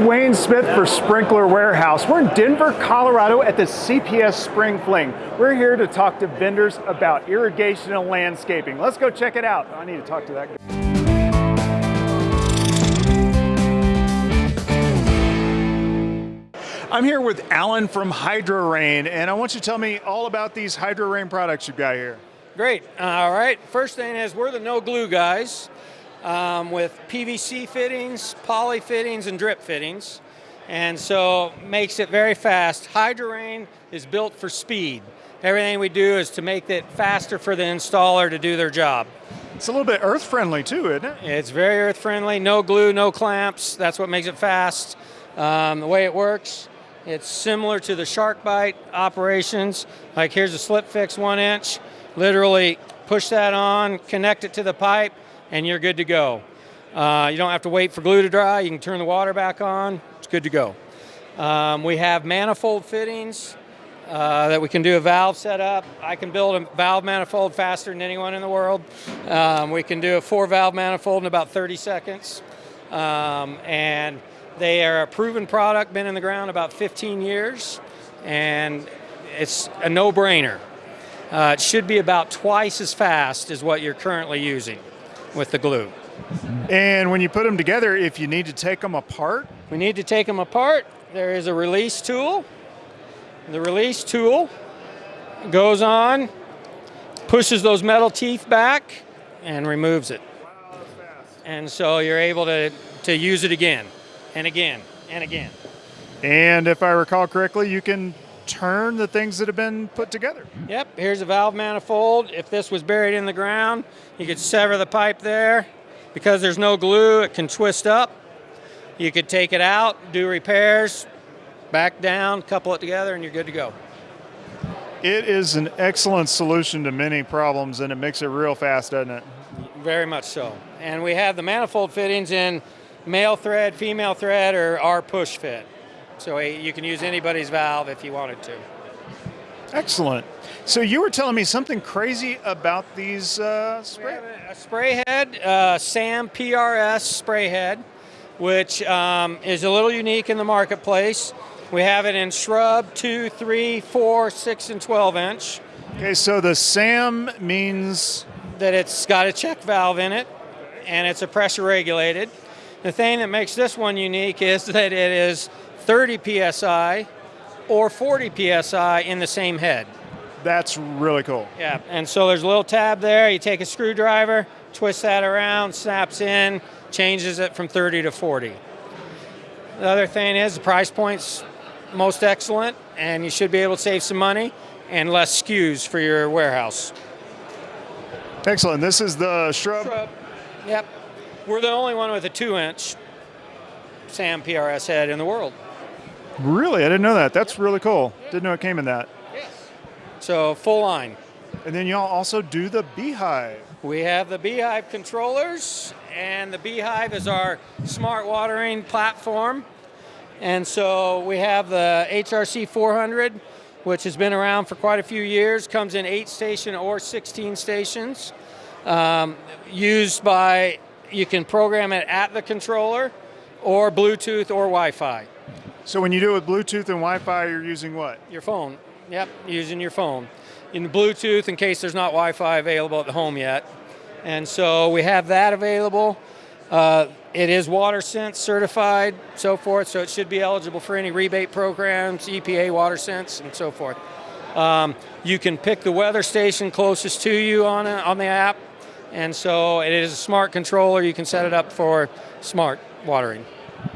Dwayne Smith for Sprinkler Warehouse. We're in Denver, Colorado at the CPS Spring Fling. We're here to talk to vendors about irrigation and landscaping. Let's go check it out. I need to talk to that guy. I'm here with Alan from HydroRain, and I want you to tell me all about these HydroRain products you've got here. Great. All right. First thing is we're the no glue guys um, with PVC fittings, poly fittings, and drip fittings. And so makes it very fast. HydroRain is built for speed. Everything we do is to make it faster for the installer to do their job. It's a little bit earth friendly too, isn't it? It's very earth friendly, no glue, no clamps. That's what makes it fast. Um, the way it works, it's similar to the SharkBite operations. Like here's a slip fix one inch. Literally push that on, connect it to the pipe, and you're good to go. Uh, you don't have to wait for glue to dry. You can turn the water back on. It's good to go. Um, we have manifold fittings uh, that we can do a valve setup. I can build a valve manifold faster than anyone in the world. Um, we can do a four valve manifold in about 30 seconds. Um, and they are a proven product, been in the ground about 15 years, and it's a no-brainer. Uh, it should be about twice as fast as what you're currently using with the glue. And when you put them together, if you need to take them apart? We need to take them apart. There is a release tool. The release tool goes on, pushes those metal teeth back, and removes it. Wow, and so you're able to, to use it again, and again, and again. And if I recall correctly, you can turn the things that have been put together. Yep, here's a valve manifold. If this was buried in the ground, you could sever the pipe there. Because there's no glue, it can twist up. You could take it out, do repairs, back down, couple it together, and you're good to go. It is an excellent solution to many problems, and it makes it real fast, doesn't it? Very much so. And we have the manifold fittings in male thread, female thread, or our push fit. So you can use anybody's valve if you wanted to. Excellent. So you were telling me something crazy about these uh, spray? a spray head, uh, SAM PRS spray head, which um, is a little unique in the marketplace. We have it in shrub, two, three, four, six, and 12 inch. Okay, so the SAM means? That it's got a check valve in it, and it's a pressure regulated. The thing that makes this one unique is that it is 30 psi or 40 psi in the same head. That's really cool. Yeah, and so there's a little tab there. You take a screwdriver, twist that around, snaps in, changes it from 30 to 40. The other thing is the price point's most excellent, and you should be able to save some money and less SKUs for your warehouse. Excellent. This is the shrub. Shrub. Yep. We're the only one with a two inch SAM PRS head in the world. Really? I didn't know that. That's really cool. Didn't know it came in that. Yes. So full line. And then y'all also do the B-hyve. We have the B-hyve controllers, and the B-hyve is our smart watering platform. And so we have the HRC 400, which has been around for quite a few years, comes in eight station or 16 stations. Um, used by, you can program it at the controller or Bluetooth or Wi-Fi. So when you do it with Bluetooth and Wi-Fi, you're using what? Your phone. Yep, using your phone. In Bluetooth, in case there's not Wi-Fi available at the home yet. And so we have that available. Uh, it is WaterSense certified, so forth, so it should be eligible for any rebate programs, EPA WaterSense, and so forth. Um, you can pick the weather station closest to you on, a, on the app, and so it is a smart controller. You can set it up for smart watering.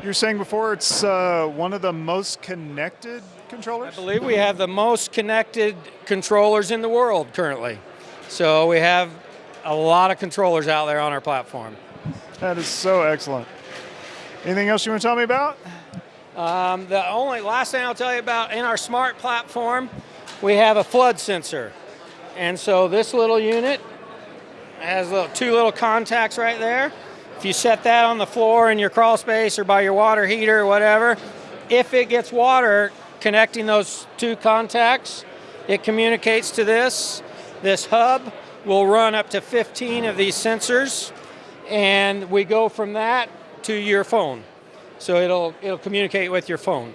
You were saying before it's uh, one of the most connected controllers? I believe we have the most connected controllers in the world currently. So we have a lot of controllers out there on our platform. That is so excellent. Anything else you want to tell me about? Um, the only last thing I'll tell you about in our smart platform, we have a flood sensor. And so this little unit has little, two little contacts right there. If you set that on the floor in your crawl space or by your water heater or whatever, if it gets water connecting those two contacts, it communicates to this. This hub will run up to 15 of these sensors and we go from that to your phone. so it'll it'll communicate with your phone.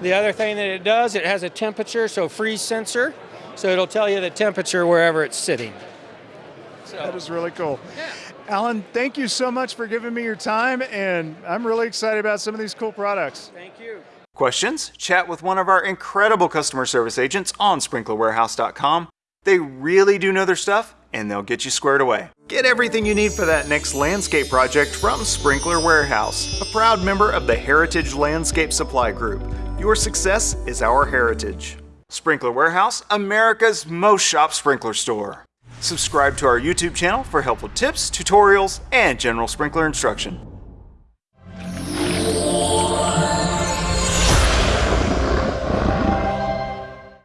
The other thing that it does, it has a temperature, so freeze sensor, so it'll tell you the temperature wherever it's sitting. That is really cool. Alan, thank you so much for giving me your time, and I'm really excited about some of these cool products. Thank you. Questions? Chat with one of our incredible customer service agents on sprinklerwarehouse.com. They really do know their stuff, and they'll get you squared away. Get everything you need for that next landscape project from Sprinkler Warehouse, a proud member of the Heritage Landscape Supply Group. Your success is our heritage. Sprinkler Warehouse, America's most shop sprinkler store. Subscribe to our YouTube channel for helpful tips, tutorials, and general sprinkler instruction.